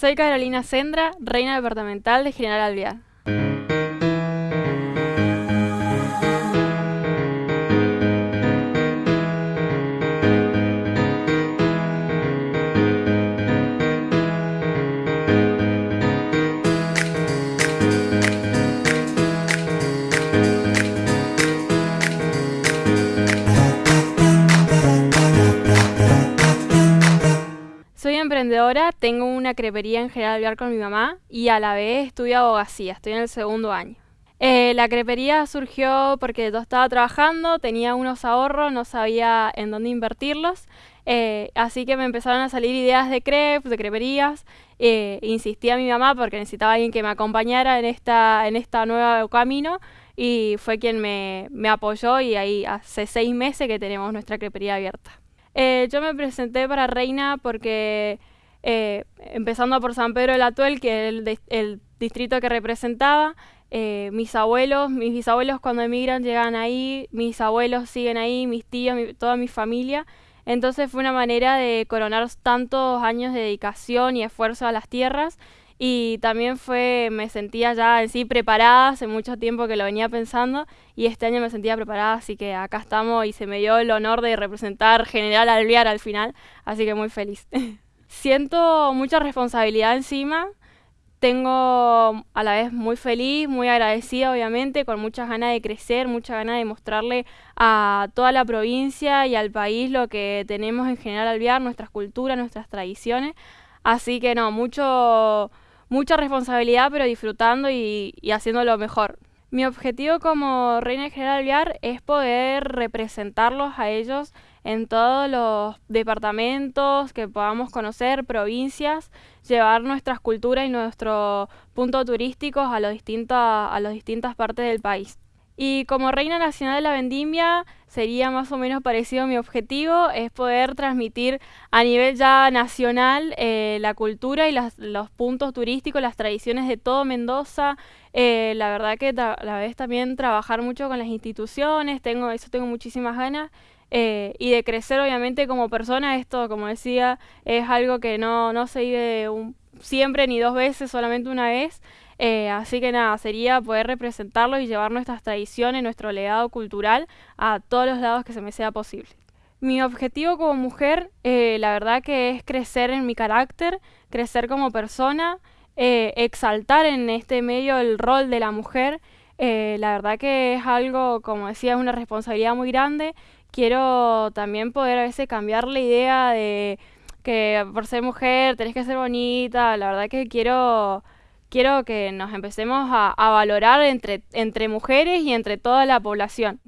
Soy Carolina Sendra, reina departamental de General Alvear. Emprendedora, tengo una crepería en General Alvear con mi mamá y a la vez estudio abogacía, estoy en el segundo año. Eh, la crepería surgió porque yo estaba trabajando, tenía unos ahorros, no sabía en dónde invertirlos, eh, así que me empezaron a salir ideas de crepes, de creperías. Eh, insistí a mi mamá porque necesitaba alguien que me acompañara en esta, en esta nueva camino y fue quien me, me apoyó y ahí hace seis meses que tenemos nuestra crepería abierta. Eh, yo me presenté para reina porque, eh, empezando por San Pedro del Atuel, que es el, distrito que representaba, eh, mis abuelos, mis bisabuelos cuando emigran llegan ahí, mis abuelos siguen ahí, mis tíos, toda mi familia. Entonces fue una manera de coronar tantos años de dedicación y esfuerzo a las tierras y también fue, me sentía ya en sí preparada, hace mucho tiempo que lo venía pensando y este año me sentía preparada, así que acá estamos y se me dio el honor de representar General Alvear al final, así que muy feliz. Siento mucha responsabilidad encima, tengo a la vez muy feliz, muy agradecida obviamente, con muchas ganas de crecer, muchas ganas de mostrarle a toda la provincia y al país lo que tenemos en General Alvear, nuestras culturas, nuestras tradiciones. Así que no, mucho mucha responsabilidad, pero disfrutando y, haciendo lo mejor. Mi objetivo como reina general Viar es poder representarlos a ellos en todos los departamentos que podamos conocer, provincias, llevar nuestras culturas y nuestros puntos turísticos a, a las distintas partes del país. Y como Reina Nacional de la Vendimia sería más o menos parecido a mi objetivo, es poder transmitir a nivel ya nacional eh, la cultura y los puntos turísticos, las tradiciones de todo Mendoza. Eh, la verdad que a la vez también trabajar mucho con las instituciones, tengo, eso tengo muchísimas ganas. Eh, y de crecer obviamente como persona, esto como decía, es algo que no, no se vive un, siempre ni dos veces, solamente una vez. Eh, así que nada, sería poder representarlo y llevar nuestras tradiciones, nuestro legado cultural a todos los lados que se me sea posible. Mi objetivo como mujer, eh, la verdad que es crecer en mi carácter, crecer como persona, eh, exaltar en este medio el rol de la mujer. la verdad que es algo, como decía, es una responsabilidad muy grande. Quiero también poder a veces cambiar la idea de que por ser mujer tenés que ser bonita. La verdad que quiero quiero que nos empecemos a, valorar entre, entre mujeres y entre toda la población.